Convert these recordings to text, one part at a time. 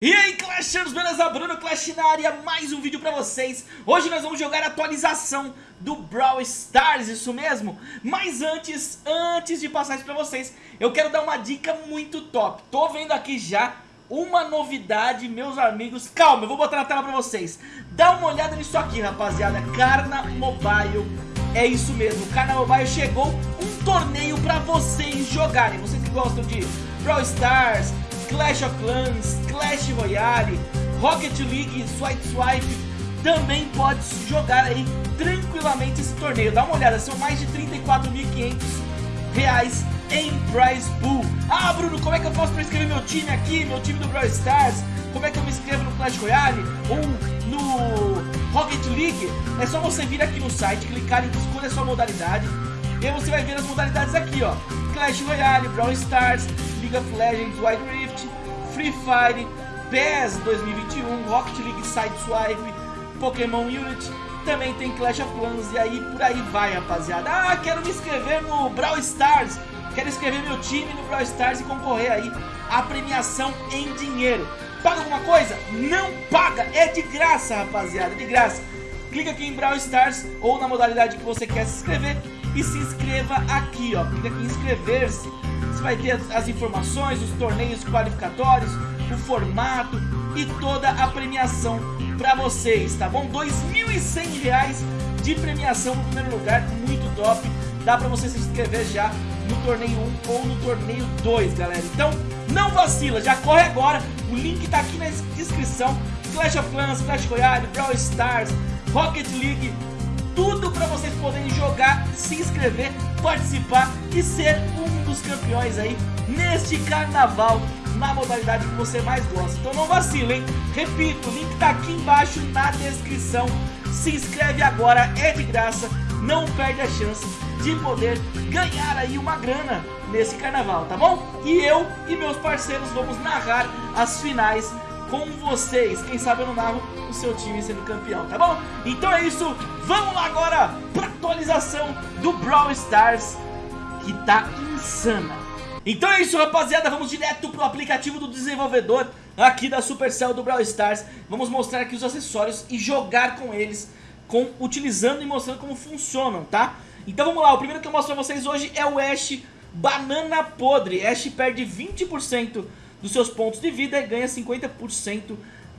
E aí Clashers, beleza? Bruno Clash na área, mais um vídeo pra vocês. Hoje nós vamos jogar a atualização do Brawl Stars, isso mesmo? Mas antes, antes de passar isso pra vocês Eu quero dar uma dica muito top. Tô vendo aqui já uma novidade, meus amigos. Calma, eu vou botar na tela pra vocês. Dá uma olhada nisso aqui, rapaziada. Carna Mobile, é isso mesmo Carna Mobile chegou um torneio pra vocês jogarem. Vocês que gostam de Brawl Stars Clash of Clans, Clash Royale, Rocket League, Swipe Swipe, também pode jogar aí tranquilamente esse torneio. Dá uma olhada, são mais de 34.500 reais em prize pool. Ah, Bruno, como é que eu faço para inscrever meu time aqui, meu time do Brawl Stars? Como é que eu me inscrevo no Clash Royale ou no Rocket League? É só você vir aqui no site, clicar em escolha sua modalidade e aí você vai ver as modalidades aqui, ó. Clash Royale, Brawl Stars, League of Legends, Wild Rift, Free Fire, PES 2021, Rocket League Sideswipe, Pokémon Unity, também tem Clash of Clans e aí por aí vai, rapaziada. Ah, quero me inscrever no Brawl Stars, quero inscrever meu time no Brawl Stars e concorrer aí à premiação em dinheiro. Paga alguma coisa? Não paga, é de graça, rapaziada, é de graça. Clica aqui em Brawl Stars ou na modalidade que você quer se inscrever e se inscreva aqui, ó. Clica aqui em inscrever-se. Você vai ter as, informações, os torneios qualificatórios, o formato e toda a premiação para vocês, tá bom? R$ 2.100 de premiação no primeiro lugar, muito top. Dá para você se inscrever já no torneio 1 ou no torneio 2, galera. Então, não vacila, já corre agora. O link tá aqui na descrição. Clash of Clans, Clash Royale, Brawl Stars, Rocket League, tudo para vocês poderem jogar, se inscrever, participar e ser um dos campeões aí neste carnaval na modalidade que você mais gosta. Então não vacile, hein? Repito, o link tá aqui embaixo na descrição. Se inscreve agora, é de graça, não perde a chance de poder ganhar aí uma grana nesse carnaval, tá bom? E eu e meus parceiros vamos narrar as finais com vocês. Quem sabe eu não narro o seu time sendo campeão, tá bom? Então é isso, vamos lá agora pra atualização do Brawl Stars, que tá insana. Então é isso, rapaziada, vamos direto pro aplicativo do desenvolvedor aqui da Supercell do Brawl Stars. Vamos mostrar aqui os acessórios e jogar com eles, com, utilizando e mostrando como funcionam, tá? Então vamos lá, o primeiro que eu mostro pra vocês hoje é o Ash Banana Podre. Ash perde 20% dos seus pontos de vida e ganha 50%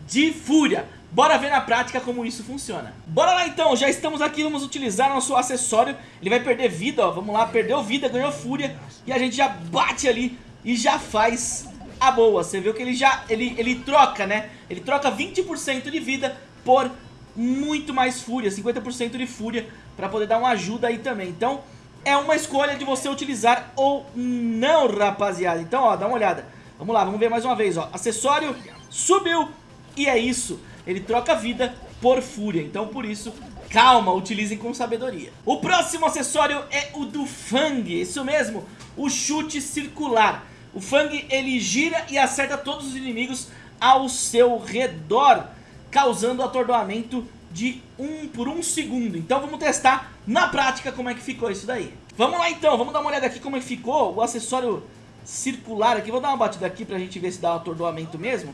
de fúria. Bora ver na prática como isso funciona. Bora lá então, já estamos aqui, vamos utilizar nosso acessório. Ele vai perder vida, ó, vamos lá, perdeu vida, ganhou fúria. E a gente já bate ali e já faz a boa. Você viu que ele já, ele, ele troca, né? Ele troca 20% de vida por muito mais fúria, 50% de fúria, pra poder dar uma ajuda aí também. Então, é uma escolha de você utilizar ou não, rapaziada. Então, ó, dá uma olhada. Vamos lá, vamos ver mais uma vez, ó. Acessório subiu e é isso. Ele troca vida por fúria, então por isso, calma, utilizem com sabedoria. O próximo acessório é o do Fang, isso mesmo, o chute circular. O Fang, ele gira e acerta todos os inimigos ao seu redor, causando atordoamento de um por um segundo. Então vamos testar na prática como é que ficou isso daí. Vamos lá então, vamos dar uma olhada aqui como é que ficou o acessório circular aqui. Vou dar uma batida aqui pra gente ver se dá um atordoamento mesmo.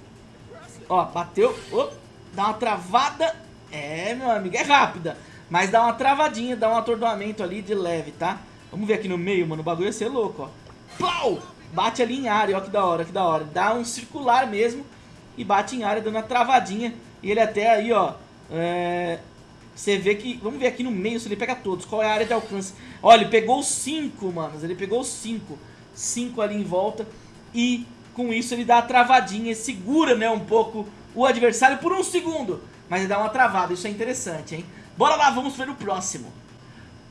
Ó, bateu. Oh, dá uma travada. É, meu amigo, é rápida. Mas dá uma travadinha, dá um atordoamento ali de leve, tá? Vamos ver aqui no meio, mano. O bagulho ia ser louco, ó. Pau! Bate ali em área, ó que da hora, que da hora. Dá um circular mesmo e bate em área, dando uma travadinha. E ele até aí, ó, é... Você vê que... Vamos ver aqui no meio se ele pega todos. Qual é a área de alcance? Ó, ele pegou 5, manos. Ele pegou 5. 5 ali em volta e com isso ele dá a travadinha, segura né, um pouco o adversário por um segundo, mas dá uma travada, isso é interessante, hein? Bora lá, vamos ver o próximo.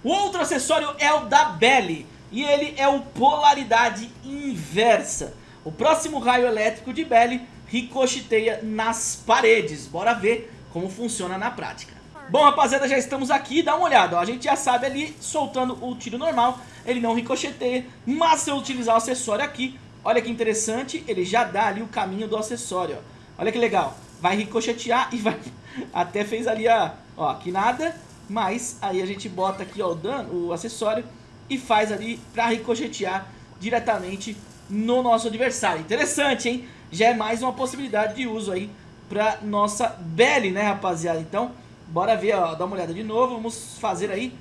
O outro acessório é o da Belly, e ele é o Polaridade Inversa. O próximo raio elétrico de Belly ricocheteia nas paredes, bora ver como funciona na prática. Bom, rapaziada, já estamos aqui, dá uma olhada, ó, a gente já sabe ali, soltando o tiro normal, ele não ricocheteia, mas se eu utilizar o acessório aqui, olha que interessante, ele já dá ali o caminho do acessório, ó. Olha que legal, vai ricochetear e vai, até fez ali a, ó, aqui nada, mas aí a gente bota aqui, ó, o dano, o acessório, e faz ali pra ricochetear diretamente no nosso adversário. Interessante, hein? Já é mais uma possibilidade de uso aí pra nossa Belly, né, rapaziada? Então, bora ver, ó, dá uma olhada de novo. Vamos fazer aí,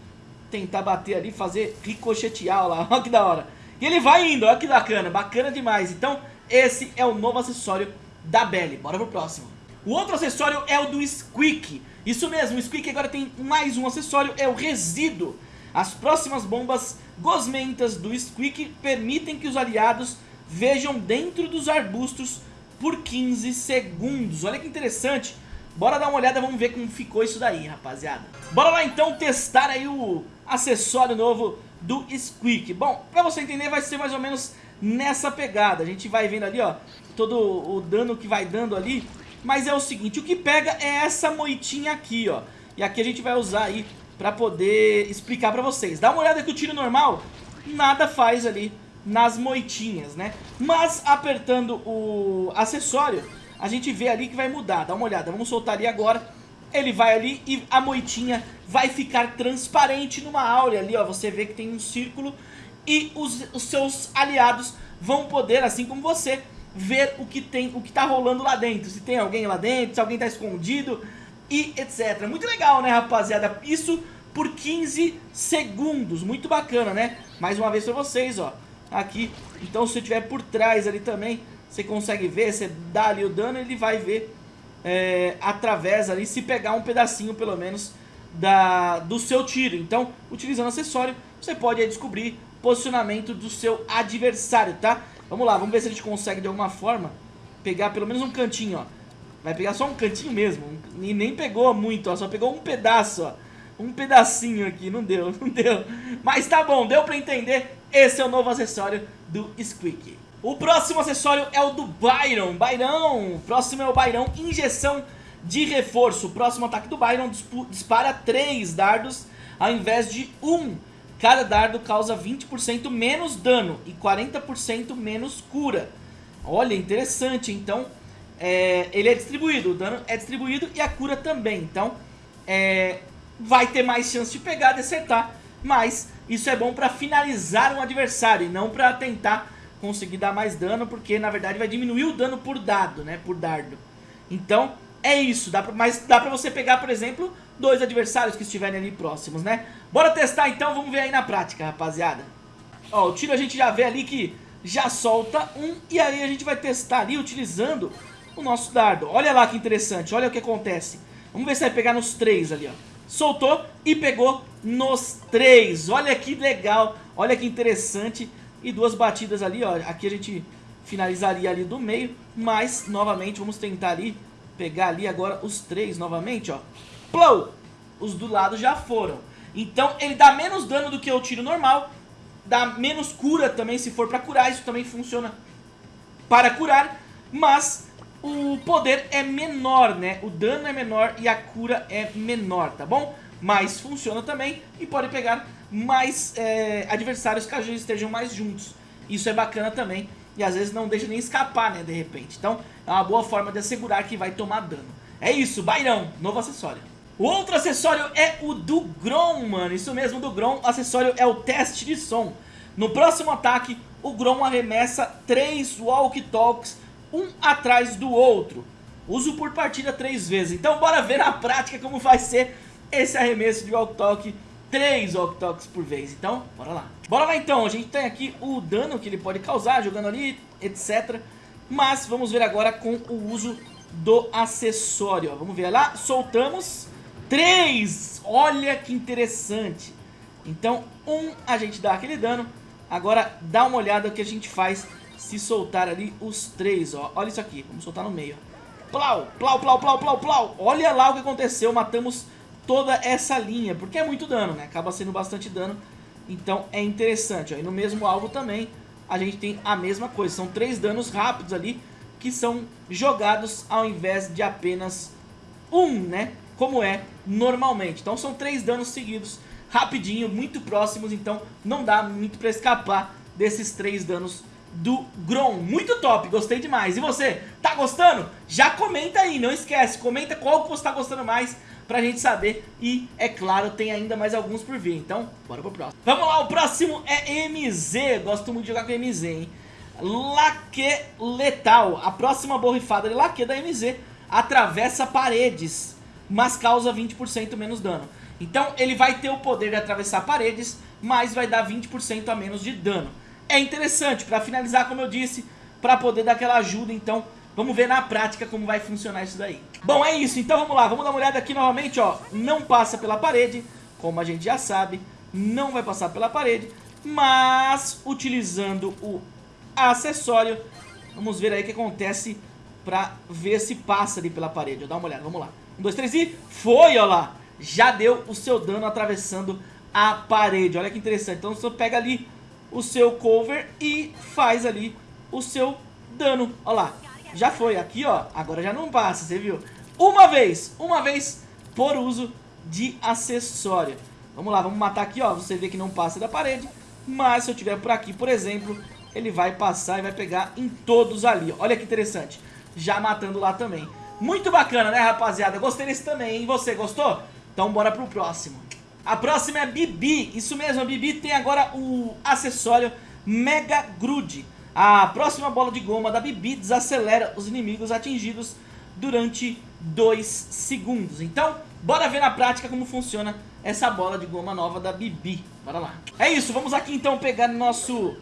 tentar bater ali, fazer ricochetear, ó lá, ó que da hora. E ele vai indo, ó que bacana, bacana demais. Então, esse é o novo acessório da Belly. Bora pro próximo. O outro acessório é o do Squeak. Isso mesmo, o Squeak agora tem mais um acessório, é o Resíduo. As próximas bombas gosmentas do Squeak permitem que os aliados vejam dentro dos arbustos por 15 segundos. Olha que interessante. Bora dar uma olhada, vamos ver como ficou isso daí, rapaziada. Bora lá então testar aí o acessório novo do Squeak. Bom, pra você entender vai ser mais ou menos nessa pegada. A gente vai vendo ali, ó, todo o dano que vai dando ali. Mas é o seguinte, o que pega é essa moitinha aqui, ó. E aqui a gente vai usar aí pra poder explicar pra vocês. Dá uma olhada que o tiro normal nada faz ali nas moitinhas, né? Mas apertando o acessório, a gente vê ali que vai mudar. Dá uma olhada, vamos soltar ali agora. Ele vai ali e a moitinha vai ficar transparente numa áurea ali, ó. Você vê que tem um círculo e os, os seus aliados vão poder, assim como você, ver o que tem, o que tá rolando lá dentro. Se tem alguém lá dentro, se alguém tá escondido e etc. Muito legal, né, rapaziada? Isso por 15 segundos. Muito bacana, né? Mais uma vez pra vocês, ó. Aqui. Então, se tiver por trás ali também, você consegue ver. Você dá ali o dano, ele vai ver é, através ali, se pegar um pedacinho, pelo menos, da, do seu tiro. Então, utilizando acessório, você pode aí, descobrir posicionamento do seu adversário, tá? Vamos lá, vamos ver se a gente consegue de alguma forma pegar pelo menos um cantinho, ó. Vai pegar só um cantinho mesmo. E nem pegou muito, ó. Só pegou um pedaço, ó. Um pedacinho aqui. Não deu, não deu. Mas tá bom, deu pra entender. Esse é o novo acessório do Squeak. O próximo acessório é o do Byron. Byron. Próximo é o Byron. Injeção de reforço. O próximo ataque do Byron dispara 3 dardos ao invés de 1. Cada dardo causa 20% menos dano e 40% menos cura. Olha, interessante. Então, é, ele é distribuído, o dano é distribuído e a cura também. Então, é, vai ter mais chance de pegar, de acertar, mas isso é bom para finalizar um adversário e não para tentar conseguir dar mais dano, porque na verdade vai diminuir o dano por dado, né, por dardo. Então, é isso, dá pra, mas dá pra você pegar, por exemplo, dois adversários que estiverem ali próximos, né? Bora testar então, vamos ver aí na prática, rapaziada. Ó, o tiro a gente já vê ali que já solta um, e aí a gente vai testar ali utilizando o nosso dardo. Olha lá que interessante, olha o que acontece. Vamos ver se vai pegar nos três ali, ó. Soltou e pegou nos três. Olha que legal, olha que interessante. E duas batidas ali, ó. Aqui a gente finalizaria ali do meio, mas novamente vamos tentar ali pegar ali agora os três novamente, ó. Plou! Os do lado já foram. Então ele dá menos dano do que o tiro normal, dá menos cura também se for pra curar, isso também funciona para curar, mas o poder é menor, né? O dano é menor e a cura é menor, tá bom? Mas funciona também e pode pegar mais é, adversários caso eles estejam mais juntos. Isso é bacana também e às vezes não deixa nem escapar, né, de repente. Então é uma boa forma de assegurar que vai tomar dano. É isso, Bairão, novo acessório. O outro acessório é o do Grom, mano. Isso mesmo, do Grom. O acessório é o teste de som. No próximo ataque, o Grom arremessa 3 Walk Talks um atrás do outro. Uso por partida três vezes. Então bora ver na prática como vai ser esse arremesso de Walk Talk. Três Walk Talks por vez. Então, bora lá. Bora lá então. A gente tem aqui o dano que ele pode causar jogando ali, etc. Mas vamos ver agora com o uso do acessório. Vamos ver lá. Soltamos. Três. Olha que interessante. Então, um, a gente dá aquele dano. Agora, dá uma olhada no que a gente faz se soltar ali os três, ó. Olha isso aqui, vamos soltar no meio. Plau, plau, plau, plau, plau, plau. Olha lá o que aconteceu, matamos toda essa linha, porque é muito dano, né? Acaba sendo bastante dano, então é interessante, ó. E no mesmo alvo também a gente tem a mesma coisa, são três danos rápidos ali que são jogados ao invés de apenas um, né? Como é normalmente. Então são três danos seguidos, rapidinho, muito próximos, então não dá muito pra escapar desses três danos do Grom. Muito top, gostei demais. E você, tá gostando? Já comenta aí, não esquece, comenta qual que você tá gostando mais pra gente saber. E, é claro, tem ainda mais alguns por vir, então bora pro próximo. Vamos lá, o próximo é MZ, gosto muito de jogar com MZ, hein? Laque Letal. A próxima borrifada de Laque da MZ atravessa paredes, mas causa 20% menos dano. Então ele vai ter o poder de atravessar paredes, mas vai dar 20% a menos de dano. É interessante, para finalizar, como eu disse, para poder dar aquela ajuda, então vamos ver na prática como vai funcionar isso daí. Bom, é isso, então vamos lá, vamos dar uma olhada aqui novamente, ó, não passa pela parede, como a gente já sabe, não vai passar pela parede, mas utilizando o acessório, vamos ver aí o que acontece pra ver se passa ali pela parede, dar uma olhada, vamos lá. Um, dois, três e foi, ó lá, já deu o seu dano atravessando a parede, olha que interessante, então você pega ali o seu cover e faz ali o seu dano, ó lá, já foi, aqui ó, agora já não passa, você viu? Uma vez, uma vez por uso de acessório. Vamos lá, vamos matar aqui, ó. Você vê que não passa da parede. Mas se eu tiver por aqui, por exemplo, ele vai passar e vai pegar em todos ali. Olha que interessante. Já matando lá também. Muito bacana, né, rapaziada? Gostei desse também, hein? Você gostou? Então bora pro próximo. A próxima é a Bibi. Isso mesmo, a Bibi tem agora o acessório Mega Grude. A próxima bola de goma da Bibi desacelera os inimigos atingidos durante 2 segundos. Então, bora ver na prática como funciona essa bola de goma nova da Bibi. Bora lá. É isso, vamos aqui então pegar nosso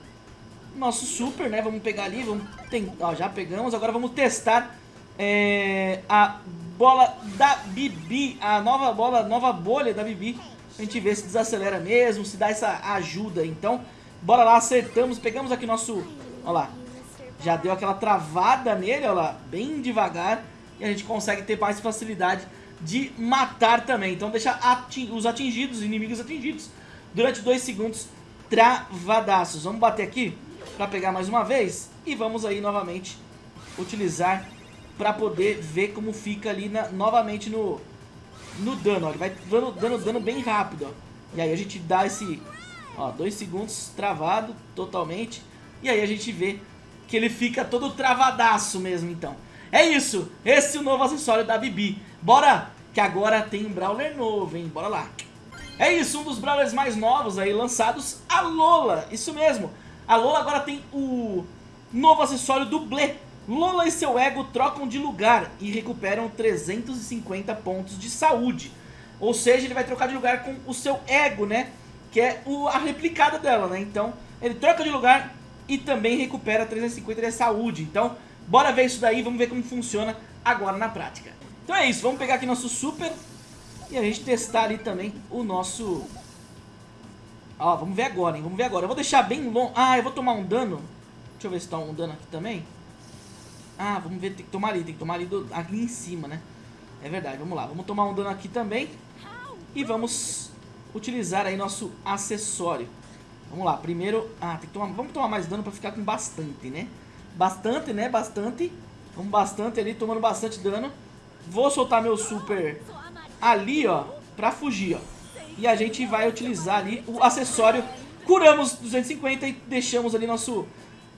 nosso super, né? Vamos pegar ali, vamos tentar, já pegamos. Agora vamos testar é, a bola da Bibi, a nova bola, nova bolha da Bibi. A gente ver se desacelera mesmo, se dá essa ajuda. Então, bora lá, acertamos, pegamos aqui nosso, ó lá. Já deu aquela travada nele, ó lá, bem devagar e a gente consegue ter mais facilidade de matar também. Então deixa os atingidos, os inimigos atingidos, durante 2 segundos travadaços. Vamos bater aqui para pegar mais uma vez e vamos aí novamente utilizar para poder ver como fica ali na, novamente no, no dano. Ó. Ele vai dando, dando dano bem rápido. Ó. E aí a gente dá esse 2 segundos travado totalmente. E aí a gente vê que ele fica todo travadaço mesmo então. É isso, esse é o novo acessório da Bibi. Bora, que agora tem um Brawler novo, hein? Bora lá. É isso, um dos Brawlers mais novos aí lançados, a Lola. Isso mesmo, a Lola agora tem o novo acessório dublê. Lola e seu ego trocam de lugar e recuperam 350 pontos de saúde. Ou seja, ele vai trocar de lugar com o seu ego, né? Que é o, a replicada dela, né? Então, ele troca de lugar e também recupera 350 de saúde. Então, Bora ver isso daí, vamos ver como funciona agora na prática. Então é isso, vamos pegar aqui nosso super e a gente testar ali também o nosso... Ó, vamos ver agora, hein, vamos ver agora. Eu vou deixar bem longe... Ah, eu vou tomar um dano. Deixa eu ver se tá um dano aqui também. Ah, vamos ver, tem que tomar ali, tem que tomar ali, do... ali em cima, né? É verdade, vamos lá, vamos tomar um dano aqui também. E vamos utilizar aí nosso acessório. Vamos lá, primeiro... Ah, tem que tomar... Vamos tomar mais dano pra ficar com bastante, né? Bastante, né? Bastante. Vamos bastante ali, tomando bastante dano. Vou soltar meu super ali, ó, pra fugir, ó. E a gente vai utilizar ali o acessório. Curamos 250 e deixamos ali nosso,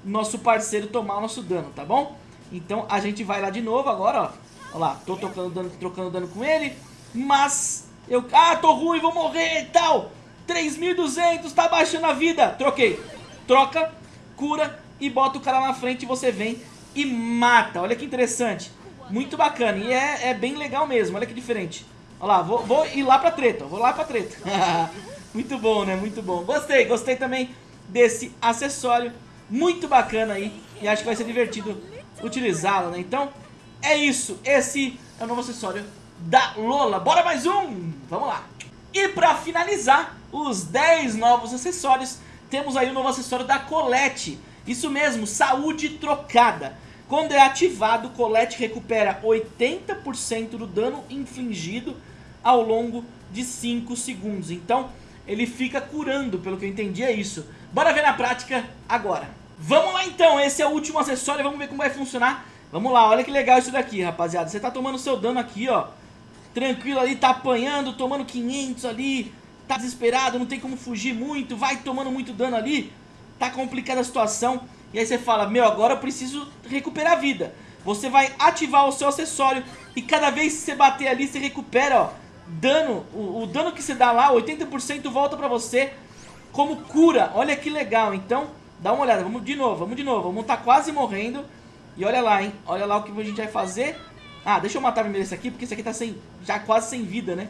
nosso parceiro tomar o nosso dano, tá bom? Então a gente vai lá de novo agora, ó. Olha lá, tô trocando dano, trocando dano com ele. Mas eu... Ah, tô ruim, vou morrer e tal. 3.200, tá baixando a vida. Troquei. Troca, cura e bota o cara na frente e você vem e mata. Olha que interessante. Muito bacana. E é, é bem legal mesmo. Olha que diferente. Olha lá, vou, vou ir lá pra treta. Vou lá pra treta. Muito bom, né? Muito bom. Gostei, gostei também desse acessório. Muito bacana aí. E acho que vai ser divertido utilizá-lo, né? Então, é isso. Esse é o novo acessório da Lola. Bora mais um! Vamos lá. E pra finalizar, os 10 novos acessórios, temos aí o novo acessório da Colette isso mesmo, saúde trocada. Quando é ativado, Colette recupera 80% do dano infligido ao longo de 5 segundos. Então, ele fica curando, pelo que eu entendi é isso. Bora ver na prática agora. Vamos lá então, esse é o último acessório, vamos ver como vai funcionar. Vamos lá, olha que legal isso daqui, rapaziada. Você tá tomando seu dano aqui, ó. Tranquilo ali, tá apanhando, tomando 500 ali. Tá desesperado, não tem como fugir muito, vai tomando muito dano ali tá complicada a situação, e aí você fala, meu, agora eu preciso recuperar a vida. Você vai ativar o seu acessório e cada vez que você bater ali, você recupera, ó, dano, o, o dano que você dá lá, 80% volta pra você como cura. Olha que legal, então Dá uma olhada, vamos de novo, vamos de novo. Vamos tá quase morrendo. E olha lá, hein? Olha lá o que a gente vai fazer. Ah, deixa eu matar primeiro esse aqui, porque esse aqui tá sem, já quase sem vida, né?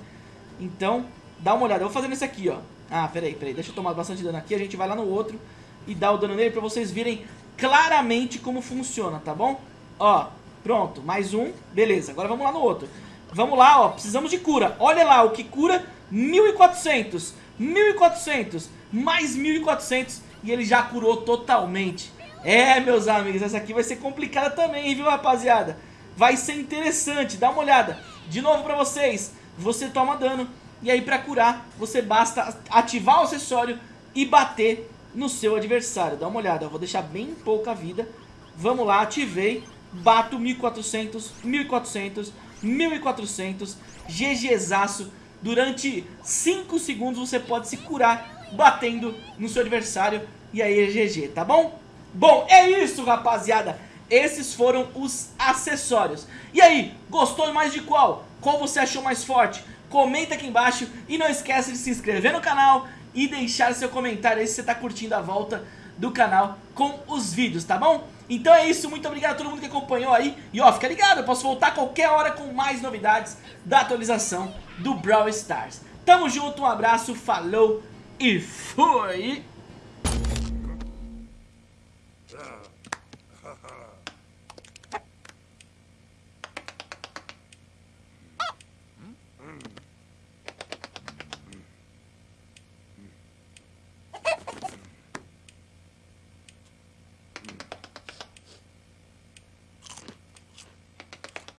Então, dá uma olhada. Eu vou fazer nesse aqui, ó. Ah, peraí, peraí. Deixa eu tomar bastante dano aqui. A gente vai lá no outro e dá o dano nele pra vocês verem claramente como funciona, tá bom? Ó, pronto. Mais um. Beleza, agora vamos lá no outro. Vamos lá, ó. Precisamos de cura. Olha lá, o que cura 1400. 1400. Mais 1400. E ele já curou totalmente. É, meus amigos, essa aqui vai ser complicada também, viu, rapaziada? Vai ser interessante, dá uma olhada. De novo pra vocês, você toma dano. E aí pra curar, você basta ativar o acessório e bater no seu adversário. Dá uma olhada, eu vou deixar bem pouca vida. Vamos lá, ativei. Bato 1400, 1400, 1400. GGzaço. Durante 5 segundos você pode se curar batendo no seu adversário. E aí é GG, tá bom? Bom, é isso, rapaziada. Esses foram os acessórios. E aí, gostou mais de qual? Qual você achou mais forte? Comenta aqui embaixo e não esqueça de se inscrever no canal e deixar seu comentário aí se você está curtindo a volta do canal com os vídeos, tá bom? Então é isso, muito obrigado a todo mundo que acompanhou aí. E ó, fica ligado, eu posso voltar a qualquer hora com mais novidades da atualização do Brawl Stars. Tamo junto, um abraço, falou e fui!